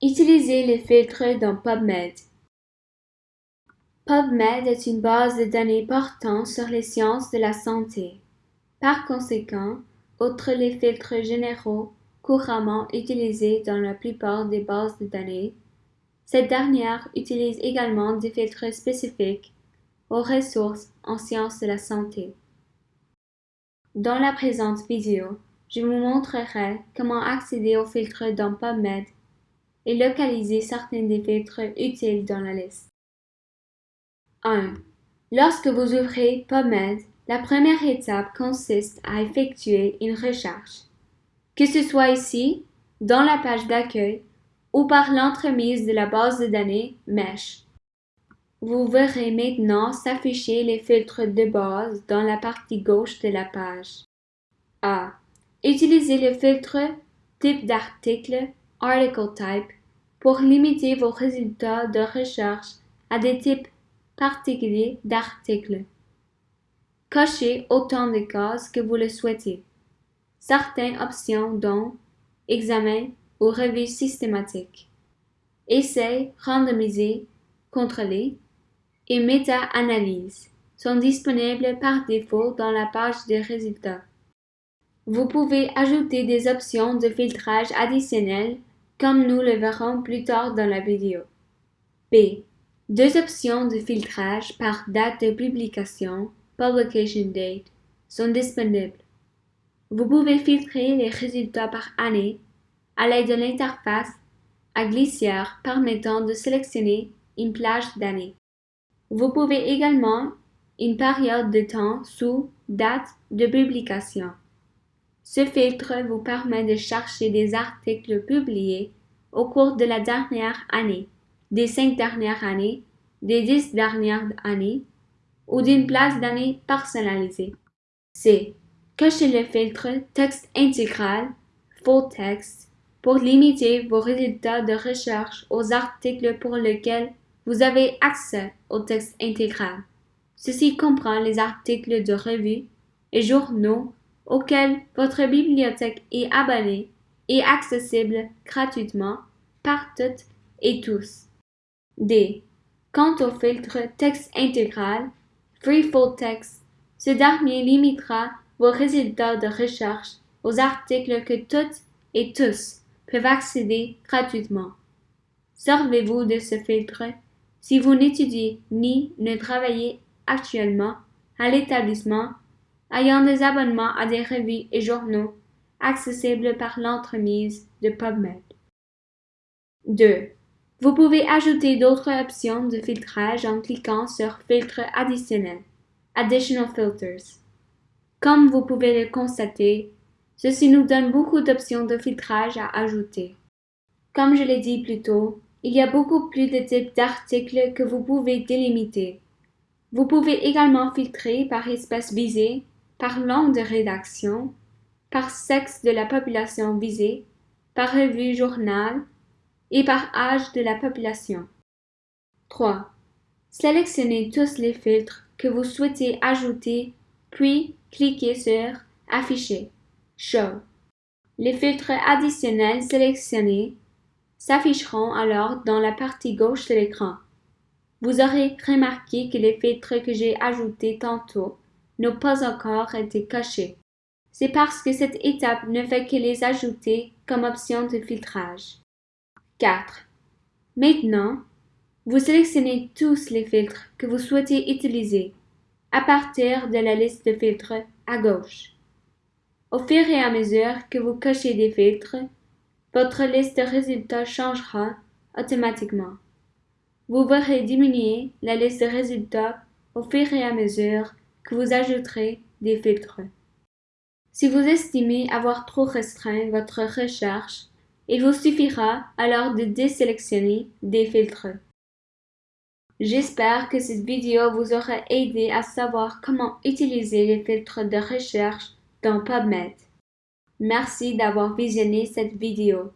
Utilisez les filtres dans PubMed. PubMed est une base de données portant sur les sciences de la santé. Par conséquent, outre les filtres généraux couramment utilisés dans la plupart des bases de données, cette dernière utilise également des filtres spécifiques aux ressources en sciences de la santé. Dans la présente vidéo, je vous montrerai comment accéder aux filtres dans PubMed et localiser certains des filtres utiles dans la liste. 1. Lorsque vous ouvrez PubMed, la première étape consiste à effectuer une recherche. Que ce soit ici, dans la page d'accueil, ou par l'entremise de la base de données MESH. Vous verrez maintenant s'afficher les filtres de base dans la partie gauche de la page. A. Utilisez le filtre Type d'article Article Type pour limiter vos résultats de recherche à des types particuliers d'articles. Cochez autant de cases que vous le souhaitez. Certaines options dont Examen ou revue systématique. Essai, randomisé, contrôlé et méta-analyse sont disponibles par défaut dans la page des résultats. Vous pouvez ajouter des options de filtrage additionnelles comme nous le verrons plus tard dans la vidéo. B. Deux options de filtrage par date de publication, publication date, sont disponibles. Vous pouvez filtrer les résultats par année à l'aide de l'interface à glissière permettant de sélectionner une plage d'années. Vous pouvez également une période de temps sous date de publication. Ce filtre vous permet de chercher des articles publiés au cours de la dernière année, des cinq dernières années, des dix dernières années ou d'une place d'année personnalisée. C. Cochez le filtre Texte intégral, Full Text, pour limiter vos résultats de recherche aux articles pour lesquels vous avez accès au texte intégral. Ceci comprend les articles de revues et journaux auxquels votre bibliothèque est abonnée et accessible gratuitement par toutes et tous. D. Quant au filtre texte intégral, Free Full Text, ce dernier limitera vos résultats de recherche aux articles que toutes et tous peuvent accéder gratuitement. Servez-vous de ce filtre si vous n'étudiez ni ne travaillez actuellement à l'établissement ayant des abonnements à des revues et journaux accessibles par l'entremise de PubMed. 2. Vous pouvez ajouter d'autres options de filtrage en cliquant sur Filtre additionnel, Additional Filters. Comme vous pouvez le constater, ceci nous donne beaucoup d'options de filtrage à ajouter. Comme je l'ai dit plus tôt, il y a beaucoup plus de types d'articles que vous pouvez délimiter. Vous pouvez également filtrer par espèce visée, par langue de rédaction, par sexe de la population visée, par revue journal et par âge de la population. 3. Sélectionnez tous les filtres que vous souhaitez ajouter, puis cliquez sur Afficher, Show. Les filtres additionnels sélectionnés s'afficheront alors dans la partie gauche de l'écran. Vous aurez remarqué que les filtres que j'ai ajoutés tantôt n'ont pas encore été cachés. C'est parce que cette étape ne fait que les ajouter comme option de filtrage. 4. Maintenant, vous sélectionnez tous les filtres que vous souhaitez utiliser à partir de la liste de filtres à gauche. Au fur et à mesure que vous cochez des filtres, votre liste de résultats changera automatiquement. Vous verrez diminuer la liste de résultats au fur et à mesure vous ajouterez des filtres. Si vous estimez avoir trop restreint votre recherche, il vous suffira alors de désélectionner des filtres. J'espère que cette vidéo vous aura aidé à savoir comment utiliser les filtres de recherche dans PubMed. Merci d'avoir visionné cette vidéo.